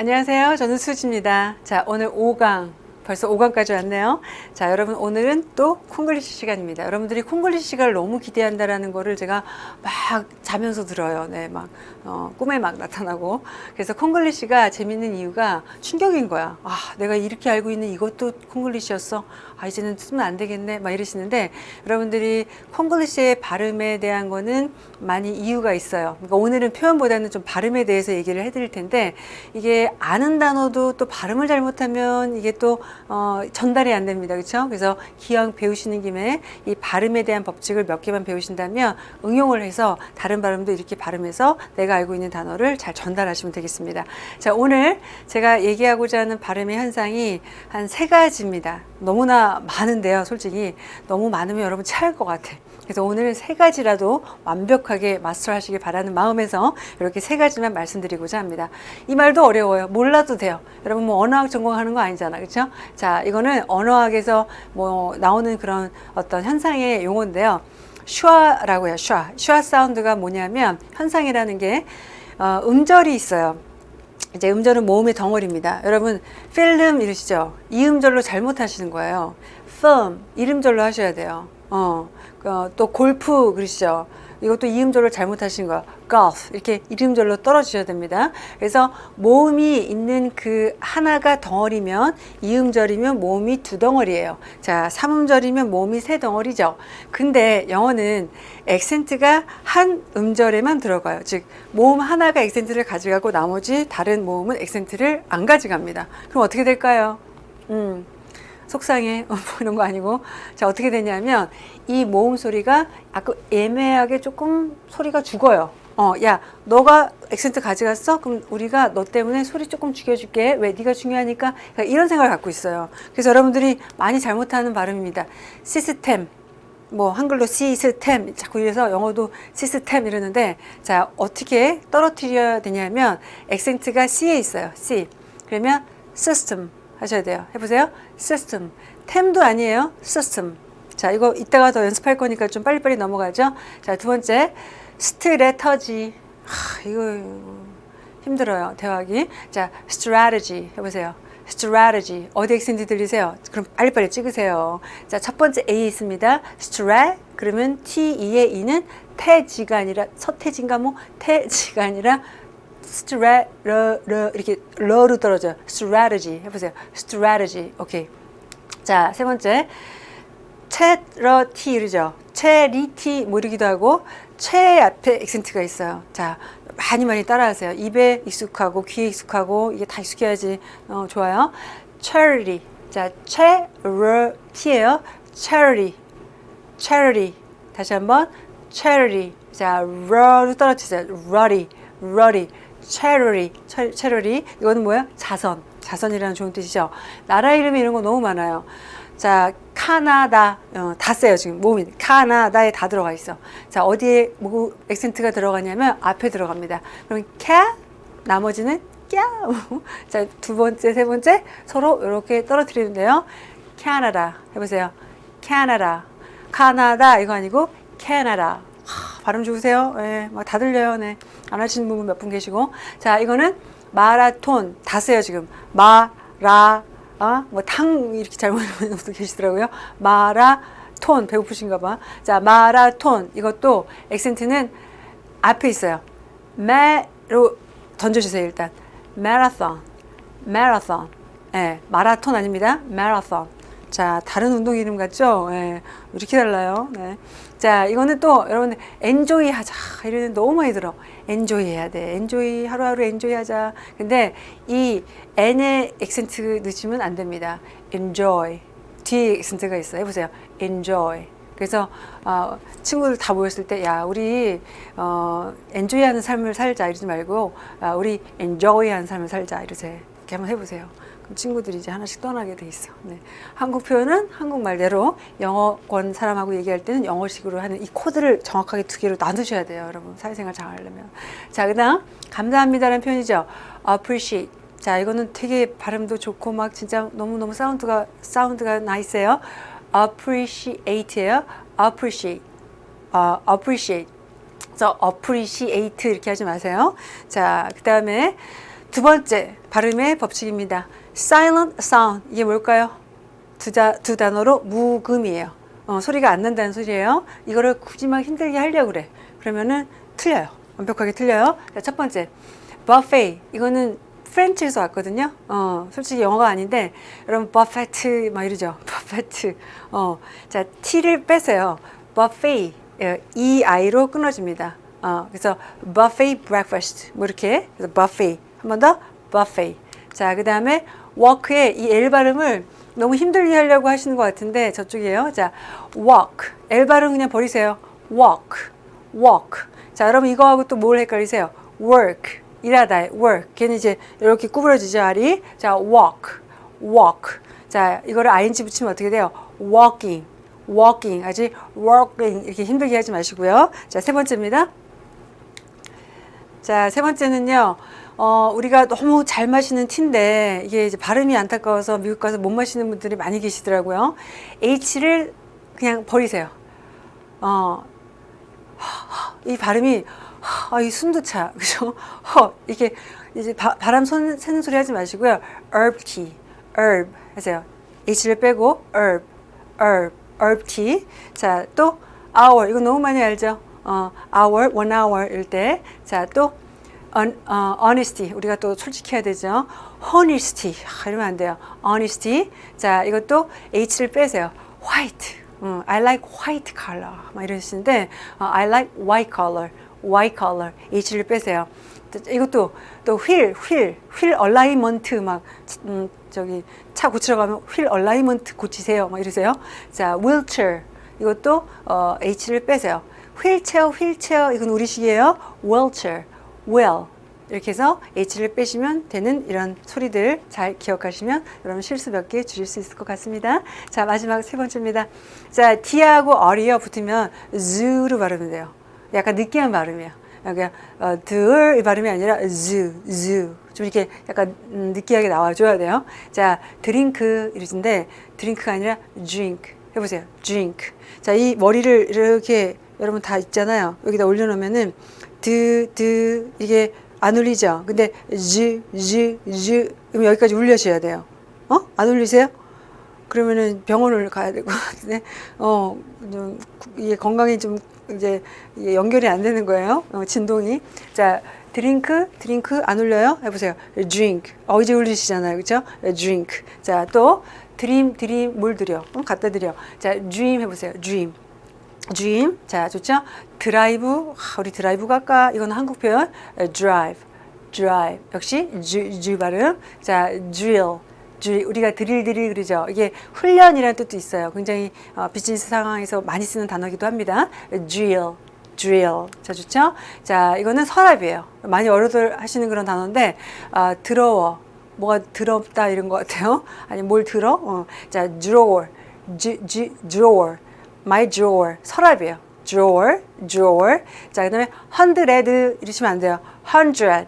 안녕하세요. 저는 수지입니다. 자, 오늘 5강 벌써 5강까지 왔네요. 자, 여러분 오늘은 또 콩글리시 시간입니다. 여러분들이 콩글리시 시간을 너무 기대한다라는 거를 제가 막 자면서 들어요. 네, 막 어, 꿈에 막 나타나고. 그래서 콩글리시가 재밌는 이유가 충격인 거야. 아, 내가 이렇게 알고 있는 이것도 콩글리시였어. 아, 이제는 쓰면 안 되겠네. 막 이러시는데 여러분들이 콩글리시의 발음에 대한 거는 많이 이유가 있어요. 그러니까 오늘은 표현보다는 좀 발음에 대해서 얘기를 해드릴 텐데 이게 아는 단어도 또 발음을 잘못하면 이게 또 어, 전달이 안 됩니다. 그렇죠? 그래서 기왕 배우시는 김에 이 발음에 대한 법칙을 몇 개만 배우신다면 응용을 해서 다른 발음도 이렇게 발음해서 내가 알고 있는 단어를 잘 전달하시면 되겠습니다. 자, 오늘 제가 얘기하고자 하는 발음의 현상이 한 세 가지입니다. 너무나 많은데요, 솔직히. 너무 많으면 여러분 체할 것 같아. 그래서 오늘은 세 가지라도 완벽하게 마스터하시길 바라는 마음에서 이렇게 세 가지만 말씀드리고자 합니다. 이 말도 어려워요. 몰라도 돼요. 여러분 뭐 언어학 전공하는 거 아니잖아, 그렇죠? 자, 이거는 언어학에서 뭐 나오는 그런 어떤 현상의 용어인데요. 슈아라고 해요. 슈아. 슈아 사운드가 뭐냐면 현상이라는 게 어, 음절이 있어요. 이제 음절은 모음의 덩어리입니다. 여러분 필름 이러시죠? 이 음절로 잘못하시는 거예요. firm 이름절로 하셔야 돼요. 어, 어, 또 골프 그러시죠? 이것도 이음절로 잘못하신 거야. golf 이렇게 이름절로 떨어지셔야 됩니다. 그래서 모음이 있는 그 하나가 덩어리면 이음절이면 모음이 두 덩어리예요. 자, 삼음절이면 모음이 세 덩어리죠. 근데 영어는 액센트가 한 음절에만 들어가요. 즉 모음 하나가 액센트를 가져가고 나머지 다른 모음은 액센트를 안 가져갑니다. 그럼 어떻게 될까요? 음. 속상해 뭐 이런 거 아니고. 자 어떻게 되냐면 이 모음 소리가 아까 애매하게 조금 소리가 죽어요. 어 야 너가 액센트 가져갔어? 그럼 우리가 너 때문에 소리 조금 죽여줄게. 왜 네가 중요하니까? 그러니까 이런 생각을 갖고 있어요. 그래서 여러분들이 많이 잘못하는 발음입니다. 시스템. 뭐 한글로 시스템. 자꾸 이래서 영어도 시스템 이러는데 자 어떻게 떨어뜨려야 되냐면 액센트가 C에 있어요. C. 그러면 system 하셔야 돼요. 해보세요. system. 템도 아니에요. system. 자, 이거 이따가 더 연습할 거니까 좀 빨리빨리 넘어가죠. 자, 두 번째. 스트레터지. 하, 이거 힘들어요. 대화하기. 자, strategy. 해보세요. strategy. 어디 액센트 들리세요? 그럼 빨리빨리 찍으세요. 자, 첫 번째 A 있습니다. strat. 그러면 T-E의 E는 태지가 아니라 서태진가 뭐 태지가 아니라 스트레 러, 러 이렇게 러로 떨어져 strategy 해보세요. strategy. 오케이. 자 세 번째. charity 이러죠. charity 모르기도 하고 최 앞에 액센트가 있어요. 자 많이 많이 따라하세요. 입에 익숙하고 귀에 익숙하고 이게 다 익숙해야지. 어, 좋아요. charity. 자 charity예요. charity. charity. 다시 한번 charity. 자 러로 떨어지세요. ruddy. ruddy charity, charity 이거는 뭐야? 자선, 자선이라는 좋은 뜻이죠. 나라 이름이 이런 거 너무 많아요. 자, 카나다 어, 다 써요 지금 몸이 카나다에 다 들어가 있어. 자, 어디에 뭐 액센트가 들어가냐면 앞에 들어갑니다. 그럼 캬 나머지는 꺄. 자, 두 번째, 세 번째 서로 이렇게 떨어뜨리는데요. 캐나다 해보세요. 캐나다, 카나다 이거 아니고 캐나다. 발음 좋으세요? 네, 막다 들려요. 네. 안 하시는 분은 몇분 계시고. 자, 이거는 마라톤. 다 써요, 지금. 마 라, 아, 뭐, 탕, 이렇게 잘못하는 분도 계시더라고요. 마라 톤. 배고프신가 봐. 자, 마라톤. 이것도 액센트는 앞에 있어요. 매로 던져주세요, 일단. marathon. marathon. 예, 마라톤 아닙니다. 마라톤. 자, 다른 운동 이름 같죠? 예, 이렇게 달라요. 네. 자, 이거는 또 여러분 enjoy 하자. 이러는 너무 많이 들어. enjoy 해야 돼. enjoy 하루하루 enjoy 하자. 근데 이 n의 액센트 넣으시면 안 됩니다. enjoy. 뒤에 액센트가 있어요. 해보세요. enjoy. 그래서 어, 친구들 다 모였을 때 야 우리 어, 엔조이하는 삶을 살자 이러지 말고 아, 우리 엔조이하는 삶을 살자 이러세요. 이렇게 한번 해보세요. 친구들이 이제 하나씩 떠나게 돼 있어. 네. 한국 표현은 한국말대로 영어권 사람하고 얘기할 때는 영어식으로 하는 이 코드를 정확하게 두 개로 나누셔야 돼요. 여러분 사회생활 잘 하려면. 자, 그 다음 감사합니다라는 표현이죠. appreciate. 자, 이거는 되게 발음도 좋고 막 진짜 너무너무 사운드가 사운드가 나이스해요. appreciate예요. appreciate. 어, appreciate. 그래서 appreciate 이렇게 하지 마세요. 자, 그 다음에 두 번째 발음의 법칙입니다. silent sound 이게 뭘까요? 두, 자, 두 단어로 무금이에요. 어, 소리가 안 난다는 소리예요. 이거를 굳이 막 힘들게 하려고 그래. 그러면은 틀려요. 완벽하게 틀려요. 자, 첫 번째 buffet 이거는 프렌치에서 왔거든요. 어, 솔직히 영어가 아닌데 여러분 버페트 막 이러죠. 버페트. 어, 자 t를 빼세요. buffet 예, 이 아이로 끊어집니다. 어, 그래서 buffet breakfast 뭐 이렇게 그래서 buffet 한 번 더 buffet. 자 그 다음에 walk의 이 L 발음을 너무 힘들게 하려고 하시는 것 같은데 저쪽이에요. 자 walk. L 발음 그냥 버리세요. walk walk. 자 여러분 이거하고 또 뭘 헷갈리세요? work. 일하다 work. 걔는 이제 이렇게 구부러지죠 알이? 자 walk walk. 자 이거를 ing 붙이면 어떻게 돼요? walking walking. 아직 walking. 이렇게 힘들게 하지 마시고요. 자 세 번째입니다. 자 세 번째는요 어, 우리가 너무 잘 마시는 티인데 이게 이제 발음이 안타까워서 미국 가서 못 마시는 분들이 많이 계시더라고요 h를 그냥 버리세요 어, 이 발음이 아, 이 숨도 차. 그죠? 허, 이렇게 이제 바, 바람 손, 새는 소리 하지 마시고요. herb tea, herb 하세요. h를 빼고 herb, herb, herb tea. 자, 또 hour. 이거 너무 많이 알죠? 어, hour, one hour일 때. 자, 또 on, 어, honesty. 우리가 또 솔직해야 되죠. honesty. 아, 이러면 안 돼요. honesty. 자, 이것도 h를 빼세요. white. 음, I like white color. 막 이러시는데 어, I like white color. white color h를 빼세요. 이것도 또 wheel, wheel, wheel alignment 막 음, 저기 차 고치러 가면 wheel alignment 고치세요. 막 이러세요. 자, wheelchair 이것도 어, h를 빼세요. 휠체어, 휠체어 이건 우리식이에요. wheelchair, wheel 이렇게 해서 h를 빼시면 되는 이런 소리들 잘 기억하시면 여러분 실수 몇 개 줄일 수 있을 것 같습니다. 자, 마지막 세 번째입니다. 자, d하고 r이 붙으면 z로 발음이 돼요. 약간 느끼한 발음이에요. 그냥 어, 들 발음이 아니라 z z 좀 이렇게 약간 음, 느끼하게 나와줘야 돼요. 자 드링크 이러신데 드링크가 아니라 drink 해보세요. drink. 자이 머리를 이렇게 여러분 다 있잖아요. 여기다 올려놓으면은 드, 드 이게 안 울리죠. 근데 z z z 그럼 여기까지 울려셔야 돼요. 어? 안 울리세요? 그러면은 병원을 가야 될 것 같은데, 어, 좀, 이게 건강이 좀 이제 연결이 안 되는 거예요. 어, 진동이. 자, 드링크, 드링크 안 울려요? 해보세요. drink. 어, 이제 울리시잖아요. 그죠? drink. 자, 또 드림, 드림, 뭘 드려? 어, 갖다 드려. 자, dream 해보세요. dream. Dream. 자, 좋죠? 드라이브. 아, 우리 드라이브 갈까? 이건 한국 표현. drive. drive. 역시 G, G 발음. 자, drill. 우리가 드릴 드릴 그러죠. 이게 훈련이라는 뜻도 있어요. 굉장히 어, 비즈니스 상황에서 많이 쓰는 단어기도 합니다. drill, drill. 자 좋죠? 자 이거는 서랍이에요. 많이 어려들 하시는 그런 단어인데 어, 더러워. 뭐가 더럽다 이런 것 같아요. 아니 뭘 들어? 어. 자 drawer, G, G, drawer, my drawer. 서랍이에요. drawer, drawer. 자 그 다음에 hundred 이러시면 안 돼요. hundred,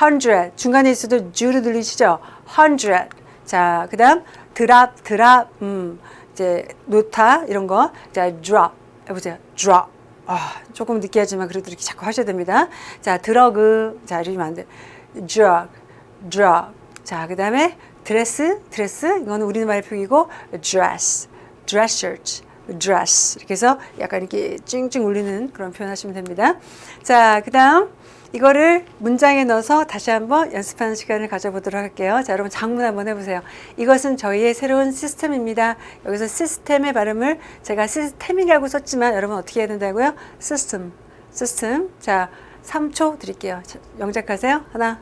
hundred. 중간에 있어도 주로 들리시죠? hundred. 자, 그 다음 드랍, 드랍, 음, 이제 놓다 이런 거. 자, drop 해보세요. drop. 아, 조금 느끼하지만 그래도 이렇게 자꾸 하셔야 됩니다. 자, 드러그. 자, 이러면 안 돼. drug, drug. 자, 그 다음에 드레스, 드레스. 이거는 우리말 표기고 dress, dress shirt. Dress 이렇게 해서 약간 이렇게 찡찡 울리는 그런 표현 하시면 됩니다. 자, 그 다음 이거를 문장에 넣어서 다시 한번 연습하는 시간을 가져보도록 할게요. 자, 여러분 장문 한번 해보세요. 이것은 저희의 새로운 시스템입니다. 여기서 시스템의 발음을 제가 시스템이라고 썼지만 여러분 어떻게 해야 된다고요? 시스템, 시스템. 자, 3초 드릴게요. 영작하세요. 하나,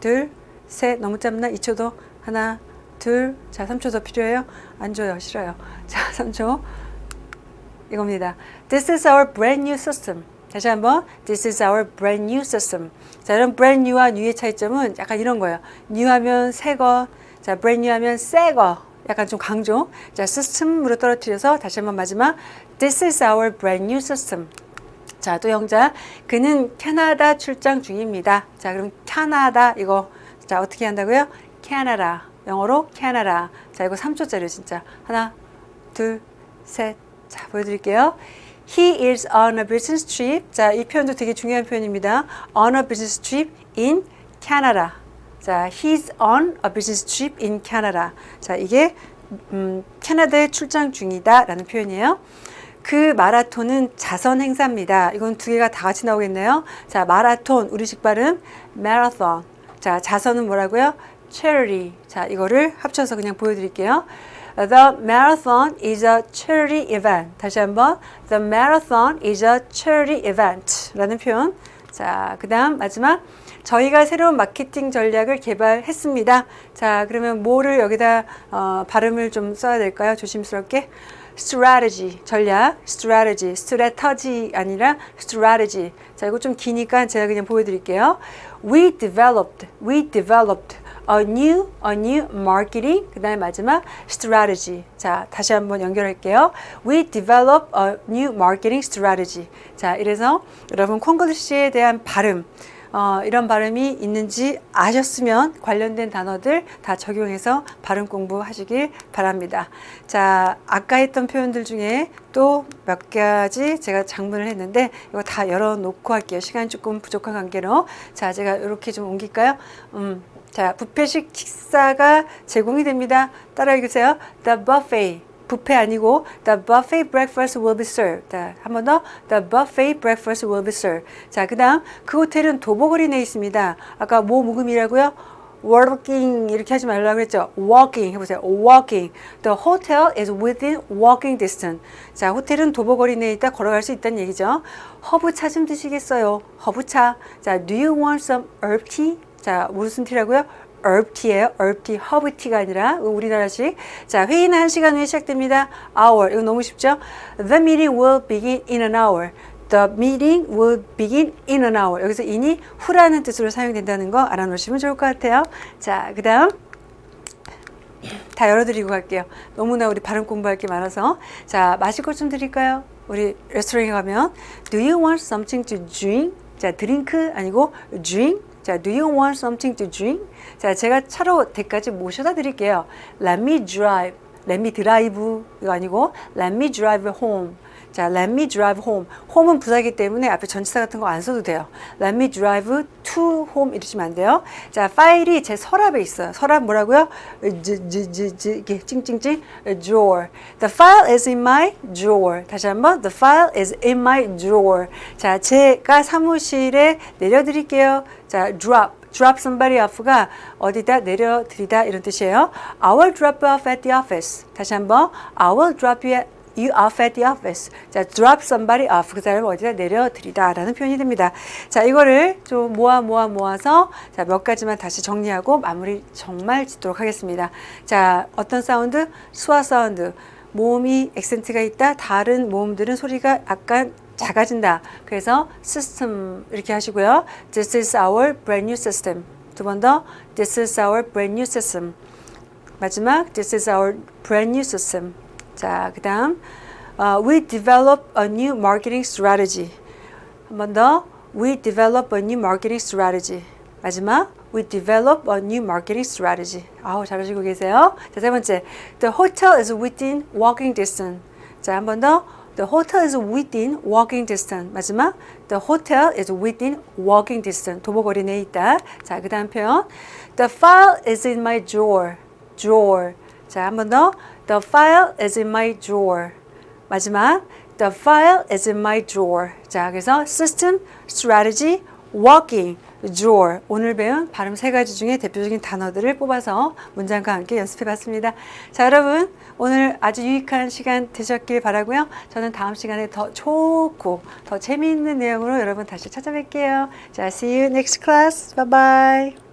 둘, 셋. 너무 짧나? 2초도. 하나, 둘. 자, 3초 더 필요해요? 안 줘요. 싫어요. 자, 3초. 이겁니다. This is our brand new system. 다시 한번 This is our brand new system. 자, 이런 brand new와 new의 차이점은 약간 이런 거예요. new 하면 새 거, 자, brand new 하면 새 거. 약간 좀 강조. 자, system으로 떨어뜨려서 다시 한번 마지막 This is our brand new system. 자, 또 영자. 그는 캐나다 출장 중입니다. 자, 그럼 캐나다 이거 자, 어떻게 한다고요? 캐나다. 영어로 캐나다. 자, 이거 3초짜리 진짜. 하나, 둘, 셋. 자, 보여드릴게요. He is on a business trip. 자, 이 표현도 되게 중요한 표현입니다. On a business trip in Canada. 자, he's on a business trip in Canada. 자, 이게 음, 캐나다에 출장 중이다 라는 표현이에요. 그 마라톤은 자선 행사입니다. 이건 두 개가 다 같이 나오겠네요. 자, 마라톤 우리식 발음 marathon. 자, 자선은 뭐라고요? charity. 자, 이거를 합쳐서 그냥 보여드릴게요. The marathon is a charity event. 다시 한번 The marathon is a charity event 라는 표현. 자, 그 다음 마지막 저희가 새로운 마케팅 전략을 개발했습니다. 자, 그러면 뭐를 여기다 어, 발음을 좀 써야 될까요? 조심스럽게. strategy 전략, strategy, strategy 아니라 strategy. 자, 이거 좀 기니까 제가 그냥 보여드릴게요. We developed, we developed a new, a new marketing. 그 다음에 마지막 strategy. 자, 다시 한번 연결할게요. We develop a new marketing strategy. 자, 이래서 여러분 콩글리시에 대한 발음. 어, 이런 발음이 있는지 아셨으면 관련된 단어들 다 적용해서 발음 공부하시길 바랍니다. 자, 아까 했던 표현들 중에 또 몇 가지 제가 장문을 했는데 이거 다 열어놓고 할게요. 시간이 조금 부족한 관계로. 자, 제가 이렇게 좀 옮길까요? 음, 자, 부페식 식사가 제공이 됩니다. 따라 읽으세요. The buffet. 뷔페 아니고 the buffet breakfast will be served. 한 번 더 the buffet breakfast will be served. 자, 그 다음 그 호텔은 도보거리 내에 있습니다. 아까 뭐 묵음이라고요? walking 이렇게 하지 말라고 그랬죠. walking 해보세요. walking. The hotel is within walking distance. 자, 호텔은 도보거리 내에 있다 걸어갈 수 있다는 얘기죠. 허브차 좀 드시겠어요? 허브차. 자, do you want some herb tea? 자, 무슨 티라고요? herb tea예요. herb tea, 허브 티가 아니라 우리나라식. 자, 회의는 한 시간 후에 시작됩니다. hour. 이거 너무 쉽죠? The meeting will begin in an hour. The meeting will begin in an hour. 여기서 in이 후라는 뜻으로 사용된다는 거 알아놓으시면 좋을 것 같아요. 자, 그 다음. 다 열어드리고 갈게요. 너무나 우리 발음 공부할 게 많아서. 자, 마실 것 좀 드릴까요? 우리 레스토랑에 가면 Do you want something to drink? 자, 드링크 아니고 drink. 자, do you want something to drink? 자, 제가 차로 댁까지 모셔다 드릴게요. Let me drive. Let me drive 이거 아니고 Let me drive home. 자, let me drive home. home은 부사기 때문에 앞에 전치사 같은 거 안 써도 돼요. let me drive to home 이러시면 안 돼요. 자, 파일이 제 서랍에 있어요. 서랍 뭐라고요? 지, 지, 지, 지, 이게 찡찡찡 drawer. The file is in my drawer. 다시 한번 the file is in my drawer. 자, 제가 사무실에 내려드릴게요. 자, drop. drop somebody off가 어디다 내려드리다 이런 뜻이에요. I will drop you off at the office. 다시 한번 I will drop you you off at the office. 자, drop somebody off. 그 사람을 어디다 내려드리다 라는 표현이 됩니다. 자, 이거를 좀 모아 모아 모아서 자, 몇 가지만 다시 정리하고 마무리 정말 짓도록 하겠습니다. 자, 어떤 사운드? schwa 사운드. 모음이 액센트가 있다. 다른 모음들은 소리가 약간 작아진다. 그래서 system 이렇게 하시고요. This is our brand new system. 두 번 더. This is our brand new system. 마지막 This is our brand new system. 자, 그 다음 uh, We develop a new marketing strategy. 한 번 더. We develop a new marketing strategy. 마지막 We develop a new marketing strategy. 아우 잘하시고 계세요. 자, 세 번째. The hotel is within walking distance. 자, 한 번 더. The hotel is within walking distance. 마지막 The hotel is within walking distance. 도보거리 내에 있다. 자, 그 다음 표현. The file is in my drawer. drawer. 자, 한 번 더. The file is in my drawer. 마지막 The file is in my drawer. 자, 그래서 system, strategy, walking, drawer. 오늘 배운 발음 세 가지 중에 대표적인 단어들을 뽑아서 문장과 함께 연습해 봤습니다. 자, 여러분. 오늘 아주 유익한 시간 되셨길 바라고요. 저는 다음 시간에 더 좋고 더 재미있는 내용으로 여러분 다시 찾아뵐게요. 자, see you next class. Bye bye.